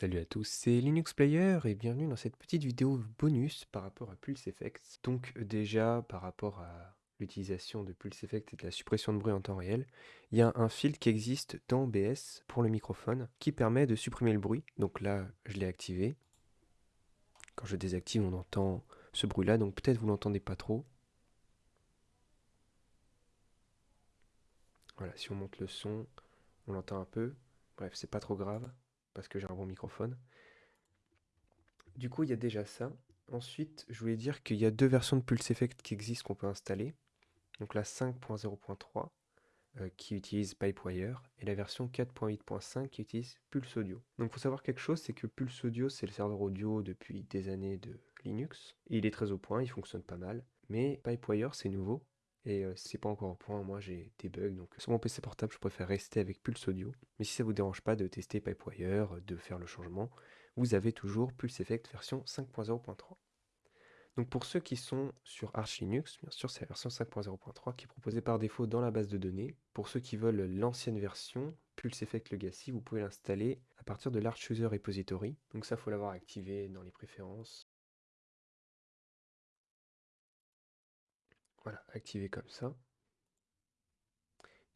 Salut à tous, c'est Linux Player et bienvenue dans cette petite vidéo bonus par rapport à Pulse Effects. Donc déjà par rapport à l'utilisation de Pulse Effects et de la suppression de bruit en temps réel, il y a un filtre qui existe dans OBS pour le microphone qui permet de supprimer le bruit. Donc là, je l'ai activé. Quand je désactive, on entend ce bruit-là, donc peut-être vous l'entendez pas trop. Voilà, si on monte le son, on l'entend un peu. Bref, c'est pas trop grave parce que j'ai un bon microphone. Du coup, il y a déjà ça. Ensuite, je voulais dire qu'il y a deux versions de Pulse Effect qui existent qu'on peut installer. Donc la 5.0.3 euh, qui utilise Pipewire et la version 4.8.5 qui utilise Pulse Audio. Donc il faut savoir quelque chose, c'est que Pulse Audio c'est le serveur audio depuis des années de Linux. Il est très au point, il fonctionne pas mal. Mais Pipewire c'est nouveau et c'est pas encore au point, moi j'ai des bugs, donc sur mon PC portable je préfère rester avec Pulse Audio. Mais si ça vous dérange pas de tester Pipewire, de faire le changement, vous avez toujours Pulse Effect version 5.0.3. Donc pour ceux qui sont sur Arch Linux, bien sûr c'est la version 5.0.3 qui est proposée par défaut dans la base de données. Pour ceux qui veulent l'ancienne version, Pulse Effect Legacy, vous pouvez l'installer à partir de l'Arch User Repository. Donc ça faut l'avoir activé dans les préférences. Voilà, activé comme ça.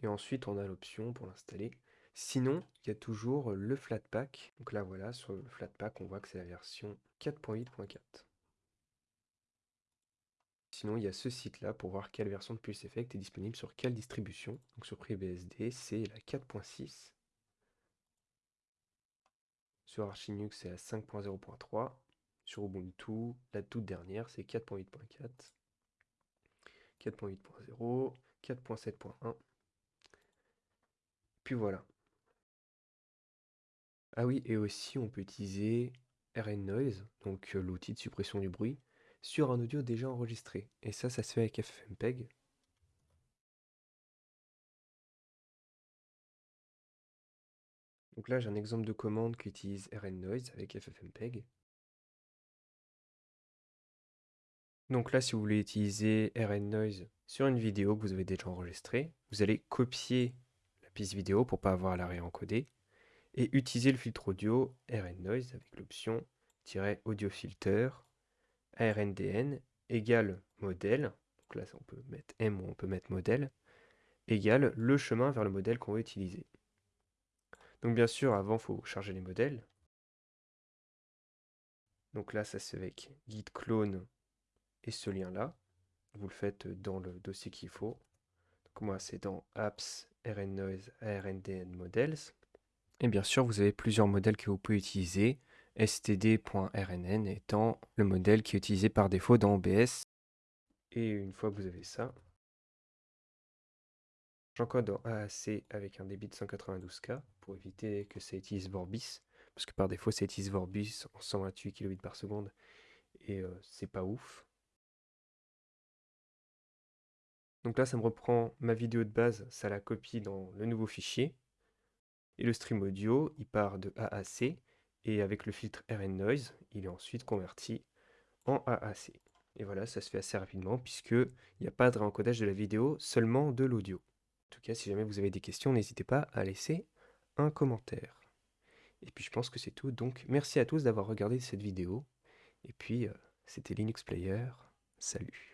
Et ensuite, on a l'option pour l'installer. Sinon, il y a toujours le Flatpak. Donc là, voilà, sur le Flatpak, on voit que c'est la version 4.8.4. Sinon, il y a ce site-là pour voir quelle version de Pulse Effect est disponible sur quelle distribution. Donc sur FreeBSD, c'est la 4.6. Sur Arch Linux, c'est la 5.0.3. Sur Ubuntu, la toute dernière, c'est 4.8.4. 4.8.0, 4.7.1. Puis voilà. Ah oui, et aussi on peut utiliser RN Noise, donc euh, l'outil de suppression du bruit, sur un audio déjà enregistré. Et ça, ça se fait avec FFmpeg. Donc là, j'ai un exemple de commande qui utilise RN Noise avec FFmpeg. Donc là, si vous voulez utiliser RN Noise sur une vidéo que vous avez déjà enregistrée, vous allez copier la piste vidéo pour ne pas avoir à la réencoder et utiliser le filtre audio RN Noise avec l'option audio filter ARNDN égale modèle, donc là on peut mettre M ou on peut mettre modèle, égale le chemin vers le modèle qu'on veut utiliser. Donc bien sûr, avant, il faut charger les modèles. Donc là, ça se fait avec git clone et ce lien-là. Vous le faites dans le dossier qu'il faut. Donc moi, c'est dans apps rn noise models. Et bien sûr, vous avez plusieurs modèles que vous pouvez utiliser. std.rnn étant le modèle qui est utilisé par défaut dans OBS. Et une fois que vous avez ça, j'encode en AAC avec un débit de 192K pour éviter que ça utilise Vorbis. Parce que par défaut, ça utilise Vorbis en 128 kbps. Et euh, c'est pas ouf. Donc là, ça me reprend ma vidéo de base, ça la copie dans le nouveau fichier. Et le stream audio, il part de AAC, et avec le filtre RN Noise, il est ensuite converti en AAC. Et voilà, ça se fait assez rapidement, puisqu'il n'y a pas de réencodage de la vidéo, seulement de l'audio. En tout cas, si jamais vous avez des questions, n'hésitez pas à laisser un commentaire. Et puis je pense que c'est tout, donc merci à tous d'avoir regardé cette vidéo. Et puis, euh, c'était Linux Player, salut